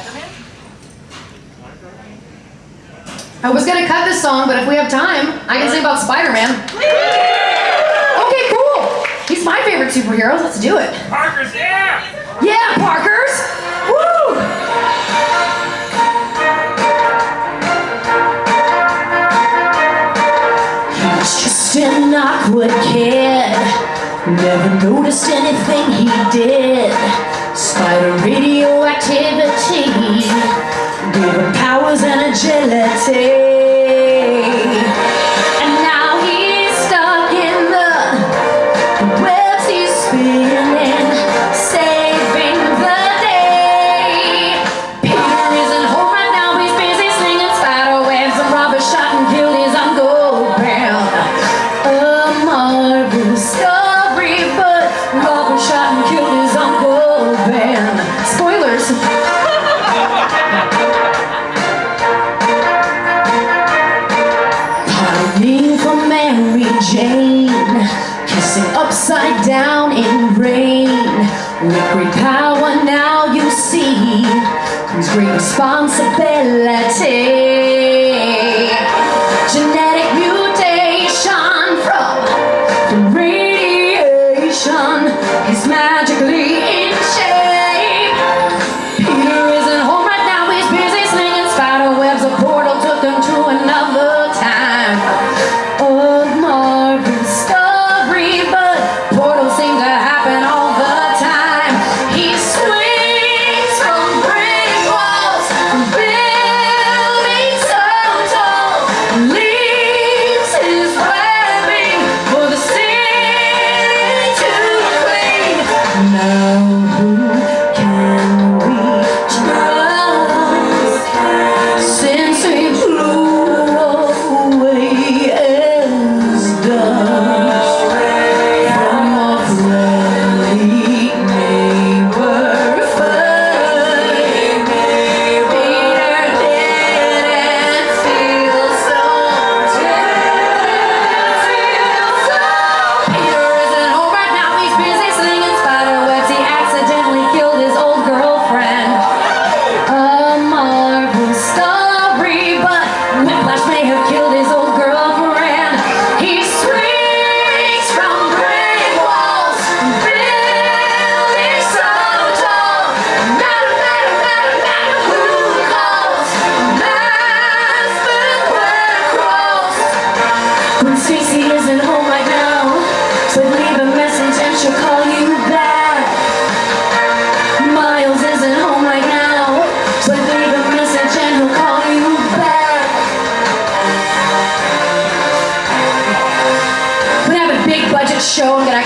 Spider-Man? I was gonna cut this song, but if we have time, I can sing about Spider-Man. Okay, cool. He's my favorite superhero. Let's do it. Parker's, yeah! Yeah, Parkers. Woo! He was just an awkward kid. Never noticed anything he did. And. And now he's stuck in the webs he's spinning, Jane, kissing upside down in rain. With great power now you see comes great responsibility.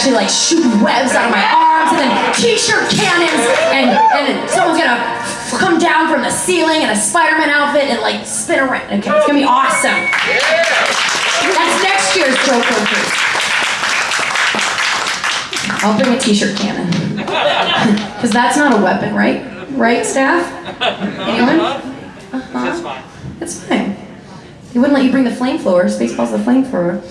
Actually like shoot webs out of my arms and then t-shirt cannons and and someone's gonna come down from the ceiling in a Spider-Man outfit and like spin around. Okay, it's gonna be awesome. That's next year's Joker I'll bring a t-shirt cannon. Because that's not a weapon, right? Right, staff? Anyone? Uh-huh. That's fine. It's fine. He wouldn't let you bring the flamethrower. Spaceballs the flamethrower.